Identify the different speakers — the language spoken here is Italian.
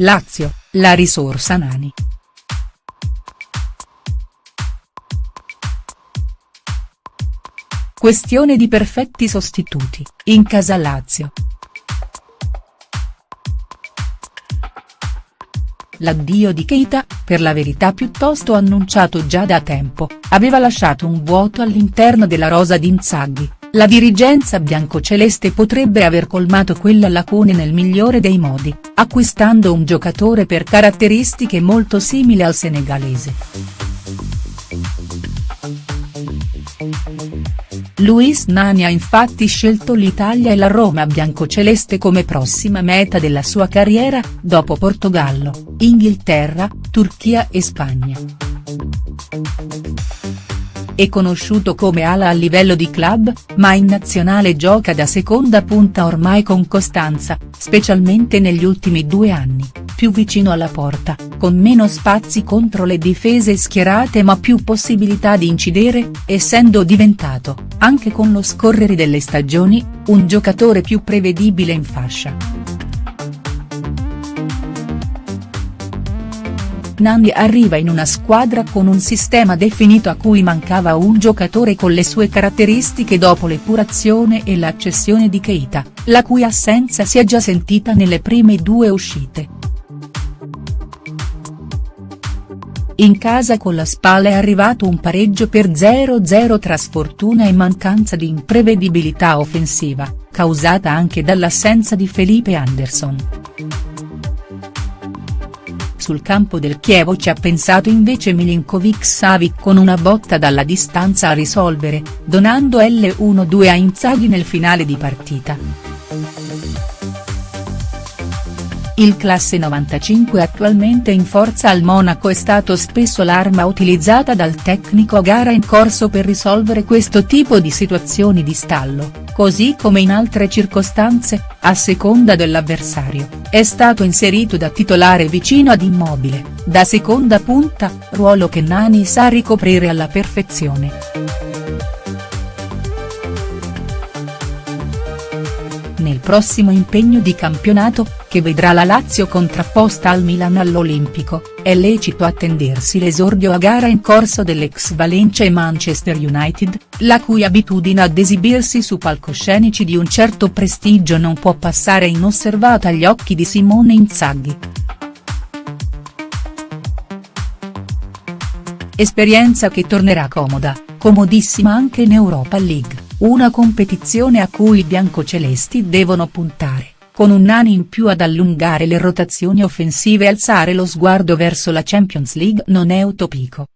Speaker 1: Lazio, la risorsa Nani. Questione di perfetti sostituti, in casa Lazio. L'addio di Keita, per la verità piuttosto annunciato già da tempo, aveva lasciato un vuoto all'interno della rosa di Inzaghi, la dirigenza biancoceleste potrebbe aver colmato quella lacune nel migliore dei modi, acquistando un giocatore per caratteristiche molto simili al senegalese. Luis Nani ha infatti scelto l'Italia e la Roma biancoceleste come prossima meta della sua carriera, dopo Portogallo, Inghilterra, Turchia e Spagna. È conosciuto come ala a livello di club, ma in nazionale gioca da seconda punta ormai con costanza, specialmente negli ultimi due anni, più vicino alla porta, con meno spazi contro le difese schierate ma più possibilità di incidere, essendo diventato, anche con lo scorrere delle stagioni, un giocatore più prevedibile in fascia. Nandi arriva in una squadra con un sistema definito a cui mancava un giocatore con le sue caratteristiche dopo l'epurazione e l'accessione di Keita, la cui assenza si è già sentita nelle prime due uscite. In casa con la spalla è arrivato un pareggio per 0-0 tra sfortuna e mancanza di imprevedibilità offensiva, causata anche dall'assenza di Felipe Anderson. Sul campo del Chievo ci ha pensato invece Milinkovic-Savic con una botta dalla distanza a risolvere, donando l'1-2 a Inzaghi nel finale di partita. Il classe 95 attualmente in forza al Monaco è stato spesso l'arma utilizzata dal tecnico a gara in corso per risolvere questo tipo di situazioni di stallo, così come in altre circostanze, a seconda dell'avversario, è stato inserito da titolare vicino ad Immobile, da seconda punta, ruolo che Nani sa ricoprire alla perfezione. nel prossimo impegno di campionato, che vedrà la Lazio contrapposta al Milan all'Olimpico, è lecito attendersi l'esordio a gara in corso dell'ex Valencia e Manchester United, la cui abitudine ad esibirsi su palcoscenici di un certo prestigio non può passare inosservata agli occhi di Simone Inzaghi. Esperienza che tornerà comoda, comodissima anche in Europa League. Una competizione a cui i biancocelesti devono puntare, con un Nani in più ad allungare le rotazioni offensive e alzare lo sguardo verso la Champions League non è utopico.